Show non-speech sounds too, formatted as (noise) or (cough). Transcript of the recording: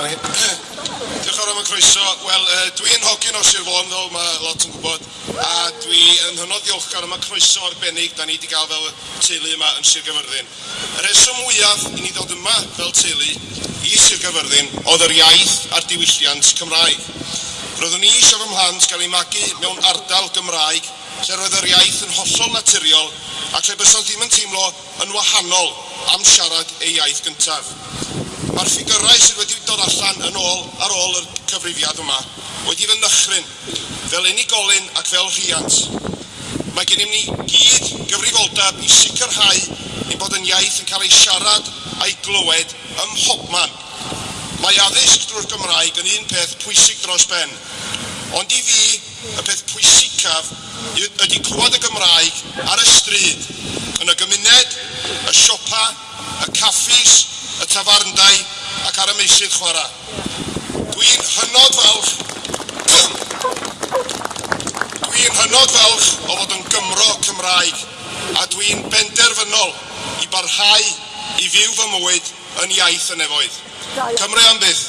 (clears throat) Diolch yn fawr am y croeso. Wel, uh, dwi'n hogyn o Sir Fôn, fel mae lot yn gwybod, a dwi yn hynod ddiolchgar am y croeso arbennig da ni wedi gael fel teulu yma yn Sir Gyfyrddin. Y reswm mwyaf i ni ddod yma fel teulu i Sir Gyfyrddin oedd yr iaith a'r diwylliant Cymraeg. Roeddwn i eisiau fy mhlant gael ei magu mewn ardal Gymraeg lle roedd yr iaith yn hollol naturiol ac lle bysant ddim yn teimlo yn wahanol am siarad ei iaith gyntaf. Mae'r enwau sydd wedi dod allan yn ôl ar ôl y cyfrifiad yma wedi fy nychryn fel unigolyn ac fel rhiant. Mae gennym ni gyd gyfrifoldeb i sicrhau ein bod yn iaith yn cael ei siarad a'i glywed ym mhobman. Mae addysg drwy'r Gymraeg yn un peth pwysig dros ben, ond i fi y peth pwysicaf ydy clywed y Gymraeg ar y stryd, yn y gymuned, y siopa, y caffis, sydd chwarae. Dwi'n hynod falch. Dwi'n hynod falch o fod yn Gymro Cymraeg a dwi'n benderfynol i barhau i fyw fy mywyd yn iaith y nefoedd. Cymru am byth.